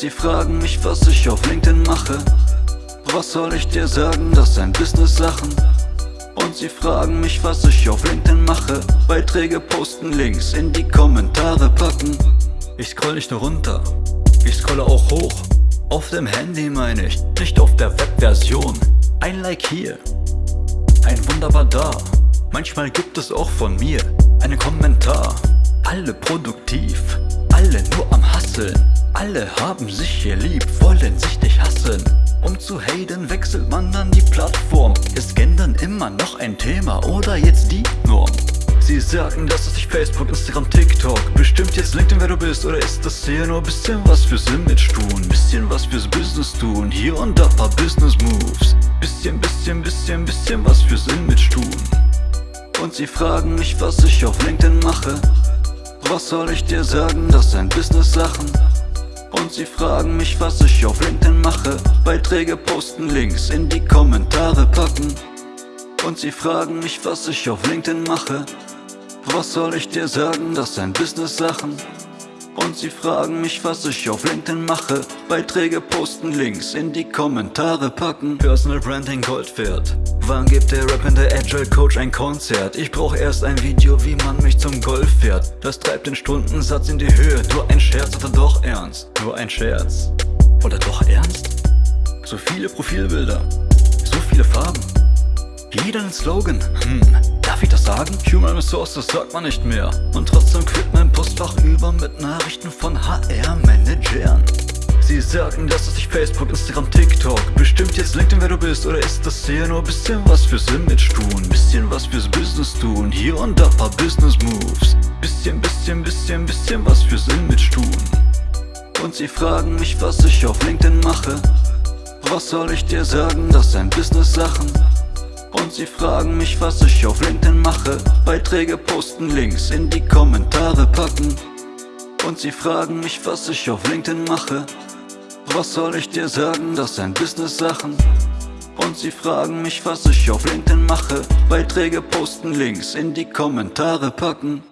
sie fragen mich, was ich auf LinkedIn mache. Was soll ich dir sagen, das sind Business-Sachen. Und sie fragen mich, was ich auf LinkedIn mache. Beiträge posten, Links in die Kommentare packen. Ich scroll nicht nur runter, ich scrolle auch hoch. Auf dem Handy meine ich, nicht auf der Webversion. Ein Like hier, ein Wunderbar da. Manchmal gibt es auch von mir einen Kommentar. Alle produktiv, alle nur am Hasseln Alle haben sich hier lieb, wollen sich nicht hassen. Um zu haten wechselt man dann die Plattform. Ist Gendern immer noch ein Thema oder jetzt die Norm? Sie sagen, dass es sich Facebook, Instagram, TikTok Bestimmt. Jetzt LinkedIn, wer du bist Oder ist das hier nur bisschen was fürs Image tun? Bisschen was fürs Business tun. Hier und da paar Business Moves. Bisschen, bisschen, bisschen, bisschen was fürs Image tun. Und sie fragen mich, was ich auf LinkedIn mache. Was soll ich dir sagen, das sind Business-Sachen Und sie fragen mich, was ich auf LinkedIn mache. Beiträge posten, Links in die Kommentare packen. Und sie fragen mich, was ich auf LinkedIn mache. Was soll ich dir sagen, das sind Business-Sachen und sie fragen mich, was ich auf LinkedIn mache. Beiträge posten, Links in die Kommentare packen. Personal Branding Gold wert Wann gibt der rappende Agile Coach ein Konzert? Ich brauch erst ein Video, wie man mich zum Golf fährt. Das treibt den Stundensatz in die Höhe. Nur ein Scherz oder doch ernst? Nur ein Scherz. Oder doch ernst? So viele Profilbilder. So viele Farben ein Slogan, hm, darf ich das sagen? Human Resources sagt man nicht mehr. Und trotzdem quillt mein Postfach über mit Nachrichten von HR-Managern Sie sagen, dass es sich Facebook, Instagram, TikTok Bestimmt jetzt LinkedIn, wer du bist Oder ist das hier nur bisschen was fürs Image tun? Bisschen was fürs Business tun. Hier und da paar Business Moves. Bisschen, bisschen, bisschen, bisschen was fürs Image tun. Und sie fragen mich, was ich auf LinkedIn mache. Was soll ich dir sagen, das sind Business-Sachen und sie fragen mich, was ich auf LinkedIn mache. Beiträge posten, Links in die Kommentare packen. Und sie fragen mich, was ich auf LinkedIn mache. Was soll ich dir sagen, das sind Business-Sachen. Und sie fragen mich, was ich auf LinkedIn mache. Beiträge posten, Links in die Kommentare packen